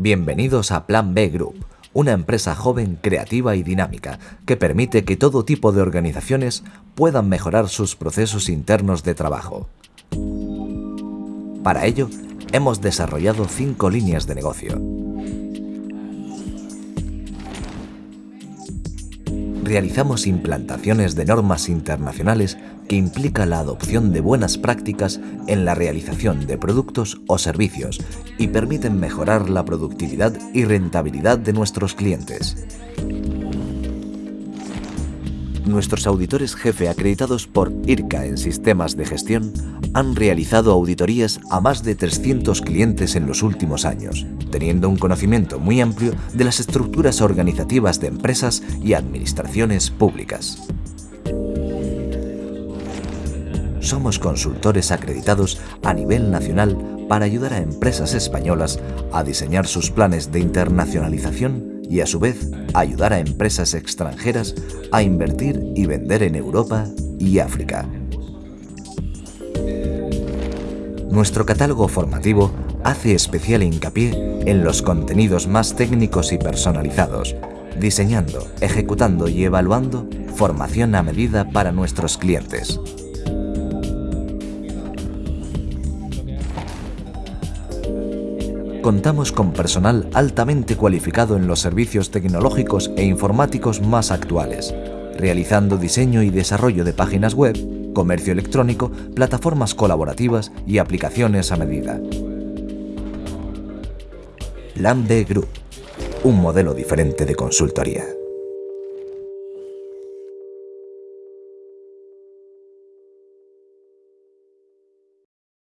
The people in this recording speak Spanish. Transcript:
Bienvenidos a Plan B Group, una empresa joven, creativa y dinámica que permite que todo tipo de organizaciones puedan mejorar sus procesos internos de trabajo. Para ello, hemos desarrollado cinco líneas de negocio. Realizamos implantaciones de normas internacionales que implica la adopción de buenas prácticas en la realización de productos o servicios y permiten mejorar la productividad y rentabilidad de nuestros clientes. Nuestros auditores jefe acreditados por IRCA en sistemas de gestión han realizado auditorías a más de 300 clientes en los últimos años, teniendo un conocimiento muy amplio de las estructuras organizativas de empresas y administraciones públicas. Somos consultores acreditados a nivel nacional para ayudar a empresas españolas a diseñar sus planes de internacionalización y a su vez ayudar a empresas extranjeras a invertir y vender en Europa y África. Nuestro catálogo formativo hace especial hincapié en los contenidos más técnicos y personalizados, diseñando, ejecutando y evaluando formación a medida para nuestros clientes. Contamos con personal altamente cualificado en los servicios tecnológicos e informáticos más actuales, realizando diseño y desarrollo de páginas web, comercio electrónico, plataformas colaborativas y aplicaciones a medida. Plan Group, un modelo diferente de consultoría.